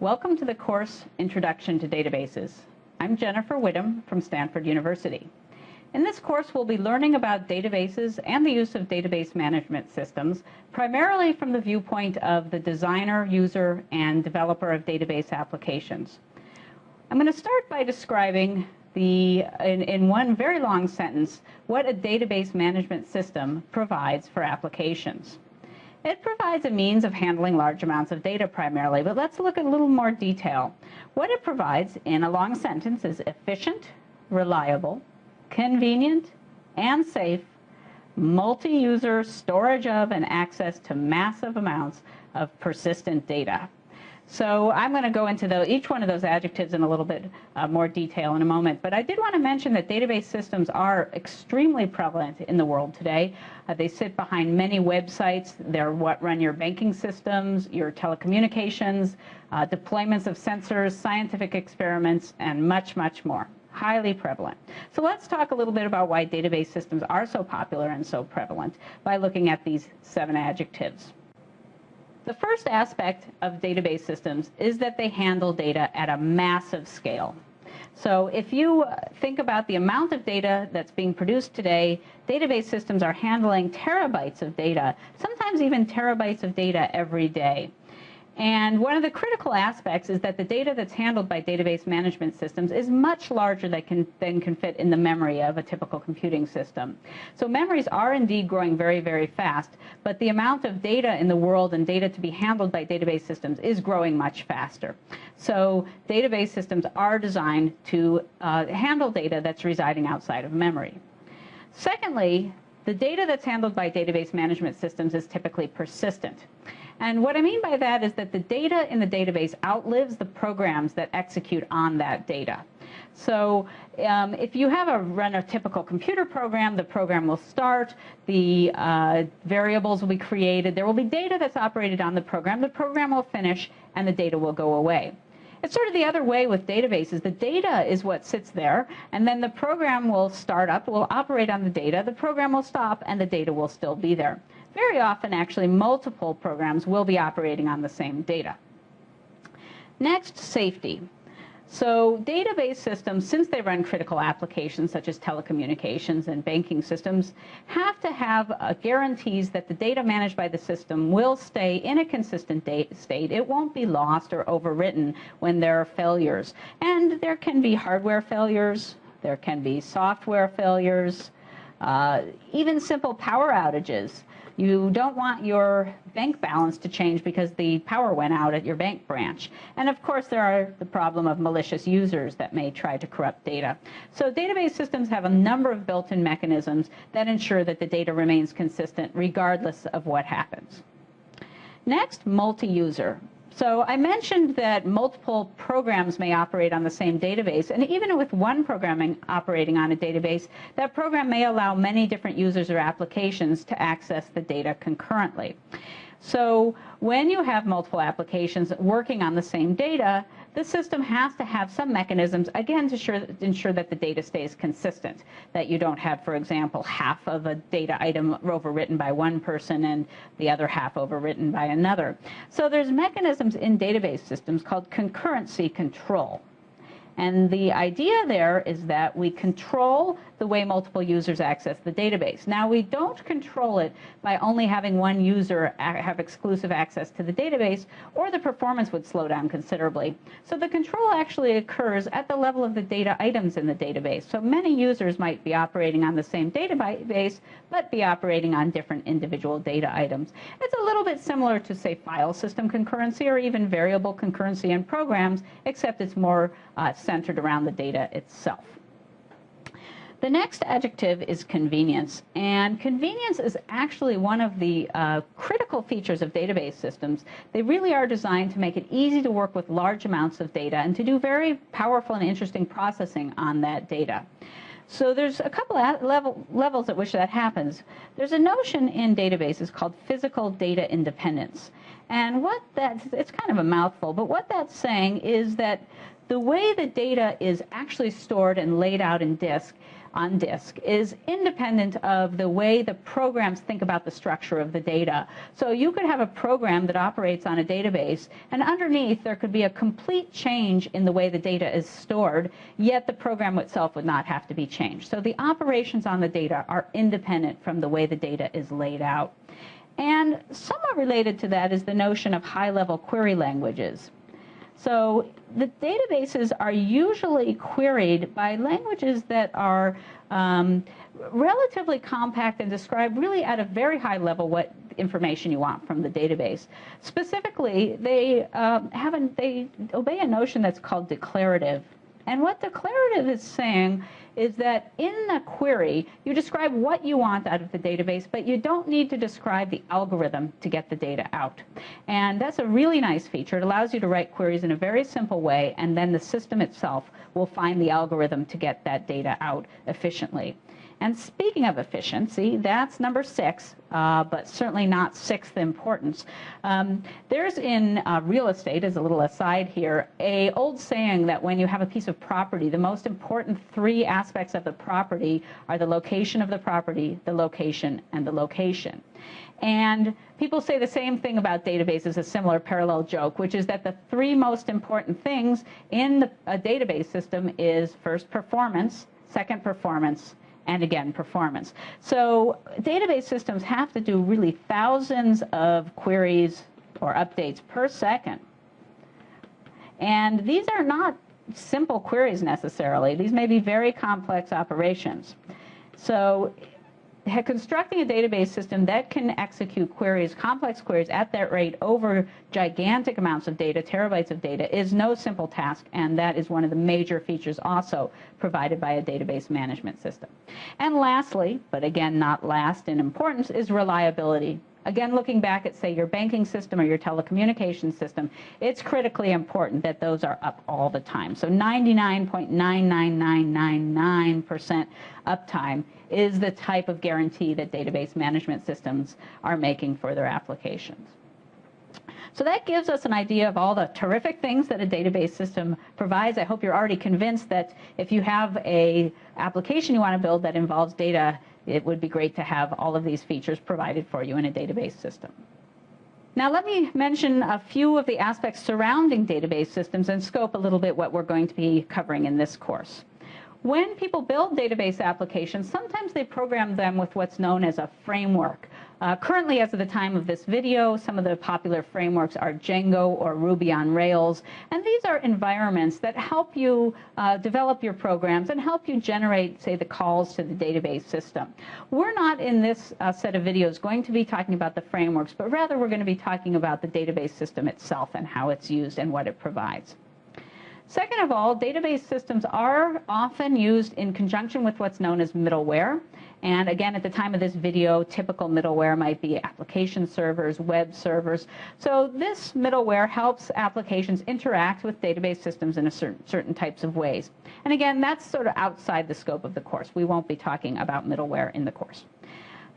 Welcome to the course Introduction to Databases. I'm Jennifer Widom from Stanford University. In this course, we'll be learning about databases and the use of database management systems, primarily from the viewpoint of the designer, user, and developer of database applications. I'm going to start by describing the, in, in one very long sentence, what a database management system provides for applications. It provides a means of handling large amounts of data primarily, but let's look at a little more detail. What it provides in a long sentence is efficient, reliable, convenient, and safe multi-user storage of and access to massive amounts of persistent data. So I'm going to go into the, each one of those adjectives in a little bit uh, more detail in a moment. But I did want to mention that database systems are extremely prevalent in the world today. Uh, they sit behind many websites. They're what run your banking systems, your telecommunications, uh, deployments of sensors, scientific experiments, and much, much more highly prevalent. So let's talk a little bit about why database systems are so popular and so prevalent by looking at these seven adjectives. The first aspect of database systems is that they handle data at a massive scale. So if you uh, think about the amount of data that's being produced today, database systems are handling terabytes of data, sometimes even terabytes of data every day. And one of the critical aspects is that the data that's handled by database management systems is much larger than can, than can fit in the memory of a typical computing system. So memories are indeed growing very, very fast, but the amount of data in the world and data to be handled by database systems is growing much faster. So database systems are designed to uh, handle data that's residing outside of memory. Secondly, the data that's handled by database management systems is typically persistent. And what I mean by that is that the data in the database outlives the programs that execute on that data. So um, if you have a run a typical computer program, the program will start, the uh, variables will be created, there will be data that's operated on the program, the program will finish, and the data will go away. It's sort of the other way with databases. The data is what sits there, and then the program will start up, will operate on the data, the program will stop, and the data will still be there. Very often, actually, multiple programs will be operating on the same data. Next, safety. So database systems, since they run critical applications such as telecommunications and banking systems, have to have uh, guarantees that the data managed by the system will stay in a consistent state. It won't be lost or overwritten when there are failures. And there can be hardware failures, there can be software failures, uh, even simple power outages. You don't want your bank balance to change because the power went out at your bank branch. And of course, there are the problem of malicious users that may try to corrupt data. So database systems have a number of built-in mechanisms that ensure that the data remains consistent regardless of what happens. Next, multi-user. So I mentioned that multiple programs may operate on the same database, and even with one programming operating on a database, that program may allow many different users or applications to access the data concurrently. So when you have multiple applications working on the same data, the system has to have some mechanisms, again, to sure, ensure that the data stays consistent, that you don't have, for example, half of a data item overwritten by one person and the other half overwritten by another. So there's mechanisms in database systems called concurrency control. And the idea there is that we control the way multiple users access the database. Now, we don't control it by only having one user have exclusive access to the database, or the performance would slow down considerably. So the control actually occurs at the level of the data items in the database. So many users might be operating on the same database, but be operating on different individual data items. It's a little bit similar to, say, file system concurrency or even variable concurrency in programs, except it's more uh, centered around the data itself. The next adjective is convenience, and convenience is actually one of the uh, critical features of database systems. They really are designed to make it easy to work with large amounts of data and to do very powerful and interesting processing on that data. So there's a couple of level, levels at which that happens. There's a notion in databases called physical data independence. And what that, it's kind of a mouthful, but what that's saying is that the way the data is actually stored and laid out in disk on disk is independent of the way the programs think about the structure of the data. So you could have a program that operates on a database, and underneath there could be a complete change in the way the data is stored, yet the program itself would not have to be changed. So the operations on the data are independent from the way the data is laid out. And somewhat related to that is the notion of high-level query languages. So the databases are usually queried by languages that are um, relatively compact and describe really at a very high level what information you want from the database. Specifically, they um, have a, they obey a notion that's called declarative. And what declarative is saying is that in the query, you describe what you want out of the database, but you don't need to describe the algorithm to get the data out. And that's a really nice feature. It allows you to write queries in a very simple way, and then the system itself will find the algorithm to get that data out efficiently. And speaking of efficiency, that's number six, uh, but certainly not sixth importance. Um, there's in uh, real estate, as a little aside here, a old saying that when you have a piece of property, the most important three aspects of the property are the location of the property, the location, and the location. And people say the same thing about databases, a similar parallel joke, which is that the three most important things in the, a database system is first performance, second performance, and again, performance. So database systems have to do really thousands of queries or updates per second. And these are not simple queries necessarily. These may be very complex operations. So constructing a database system that can execute queries, complex queries at that rate over gigantic amounts of data, terabytes of data, is no simple task, and that is one of the major features also provided by a database management system. And lastly, but again not last in importance, is reliability. Again, looking back at, say, your banking system or your telecommunications system, it's critically important that those are up all the time. So 99.99999% uptime is the type of guarantee that database management systems are making for their applications. So that gives us an idea of all the terrific things that a database system provides. I hope you're already convinced that if you have a application you want to build that involves data it would be great to have all of these features provided for you in a database system. Now let me mention a few of the aspects surrounding database systems and scope a little bit what we're going to be covering in this course. When people build database applications, sometimes they program them with what's known as a framework. Uh, currently, as of the time of this video, some of the popular frameworks are Django or Ruby on Rails. And these are environments that help you uh, develop your programs and help you generate, say, the calls to the database system. We're not in this uh, set of videos going to be talking about the frameworks, but rather we're going to be talking about the database system itself and how it's used and what it provides. Second of all, database systems are often used in conjunction with what's known as middleware. And again, at the time of this video, typical middleware might be application servers, web servers. So this middleware helps applications interact with database systems in a certain, certain types of ways. And again, that's sort of outside the scope of the course. We won't be talking about middleware in the course.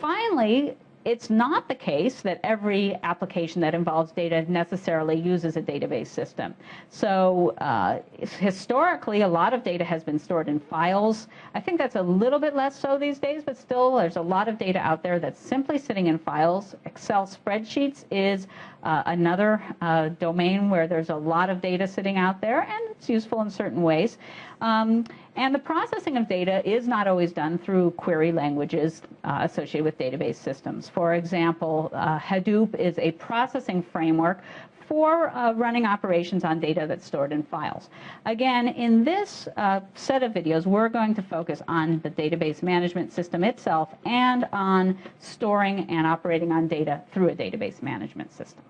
Finally, it's not the case that every application that involves data necessarily uses a database system. So uh, historically, a lot of data has been stored in files. I think that's a little bit less so these days, but still there's a lot of data out there that's simply sitting in files. Excel spreadsheets is uh, another uh, domain where there's a lot of data sitting out there, and it's useful in certain ways. Um, and the processing of data is not always done through query languages uh, associated with database systems. For example, uh, Hadoop is a processing framework for uh, running operations on data that's stored in files. Again, in this uh, set of videos, we're going to focus on the database management system itself and on storing and operating on data through a database management system.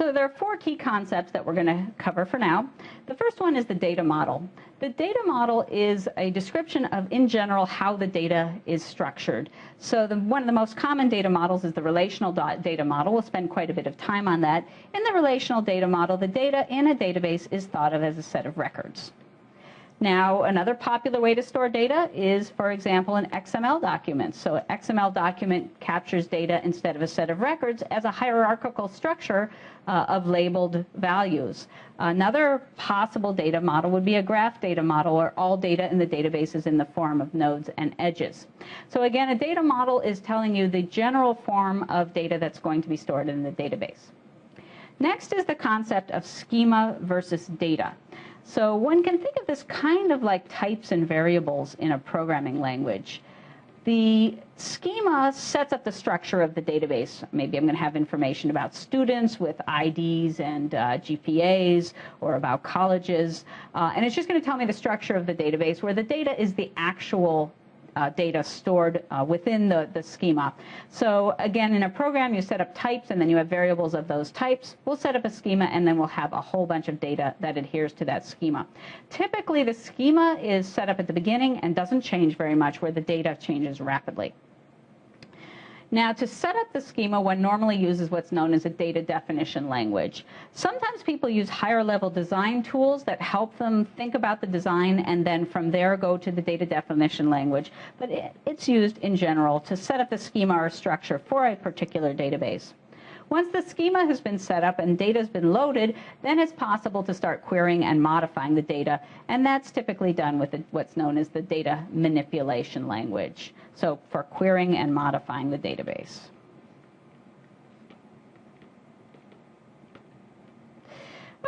So there are four key concepts that we're going to cover for now. The first one is the data model. The data model is a description of, in general, how the data is structured. So the, one of the most common data models is the relational data model. We'll spend quite a bit of time on that. In the relational data model, the data in a database is thought of as a set of records. Now, another popular way to store data is, for example, an XML document. So an XML document captures data instead of a set of records as a hierarchical structure uh, of labeled values. Another possible data model would be a graph data model where all data in the database is in the form of nodes and edges. So again, a data model is telling you the general form of data that's going to be stored in the database. Next is the concept of schema versus data. So one can think of this kind of like types and variables in a programming language. The schema sets up the structure of the database. Maybe I'm going to have information about students with IDs and uh, GPAs or about colleges. Uh, and it's just going to tell me the structure of the database where the data is the actual uh, data stored uh, within the, the schema. So again, in a program, you set up types and then you have variables of those types. We'll set up a schema and then we'll have a whole bunch of data that adheres to that schema. Typically, the schema is set up at the beginning and doesn't change very much where the data changes rapidly. Now, to set up the schema, one normally uses what's known as a data definition language. Sometimes people use higher level design tools that help them think about the design and then from there go to the data definition language. But it's used in general to set up the schema or structure for a particular database. Once the schema has been set up and data has been loaded, then it's possible to start querying and modifying the data. And that's typically done with the, what's known as the data manipulation language. So for querying and modifying the database.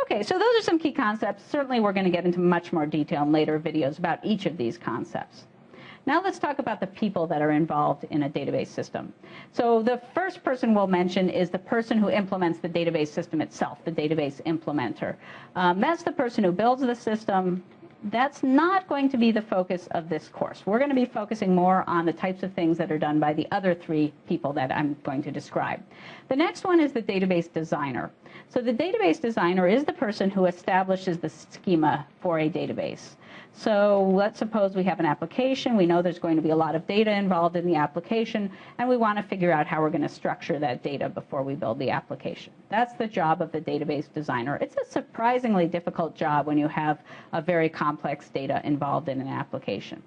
Okay, so those are some key concepts. Certainly we're going to get into much more detail in later videos about each of these concepts. Now let's talk about the people that are involved in a database system. So the first person we'll mention is the person who implements the database system itself, the database implementer. Um, that's the person who builds the system, that's not going to be the focus of this course. We're going to be focusing more on the types of things that are done by the other three people that I'm going to describe. The next one is the database designer. So the database designer is the person who establishes the schema for a database. So let's suppose we have an application. We know there's going to be a lot of data involved in the application, and we want to figure out how we're going to structure that data before we build the application. That's the job of the database designer. It's a surprisingly difficult job when you have a very complex data involved in an application.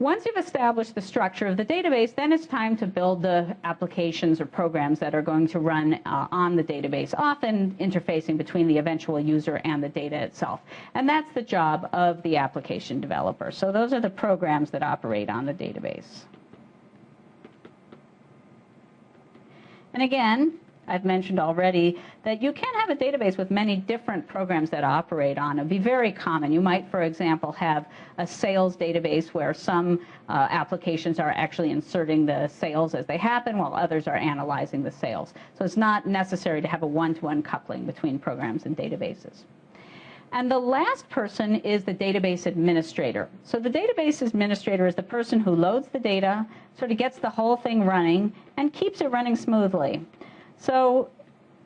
Once you've established the structure of the database, then it's time to build the applications or programs that are going to run uh, on the database, often interfacing between the eventual user and the data itself. And that's the job of the application developer. So those are the programs that operate on the database. And again, I've mentioned already that you can have a database with many different programs that operate on. It would be very common. You might, for example, have a sales database where some uh, applications are actually inserting the sales as they happen while others are analyzing the sales. So it's not necessary to have a one-to-one -one coupling between programs and databases. And the last person is the database administrator. So the database administrator is the person who loads the data, sort of gets the whole thing running, and keeps it running smoothly. So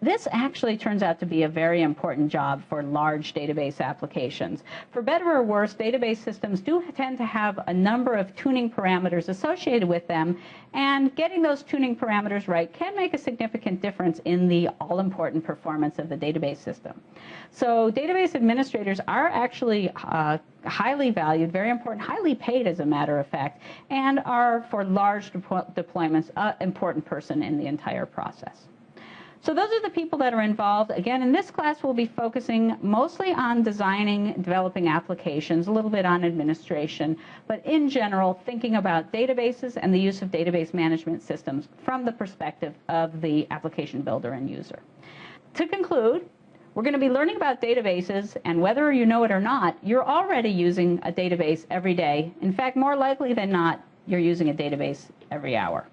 this actually turns out to be a very important job for large database applications. For better or worse, database systems do tend to have a number of tuning parameters associated with them, and getting those tuning parameters right can make a significant difference in the all-important performance of the database system. So database administrators are actually uh, highly valued, very important, highly paid as a matter of fact, and are for large deployments an important person in the entire process. So those are the people that are involved. Again, in this class, we'll be focusing mostly on designing, developing applications, a little bit on administration, but in general, thinking about databases and the use of database management systems from the perspective of the application builder and user. To conclude, we're going to be learning about databases, and whether you know it or not, you're already using a database every day. In fact, more likely than not, you're using a database every hour.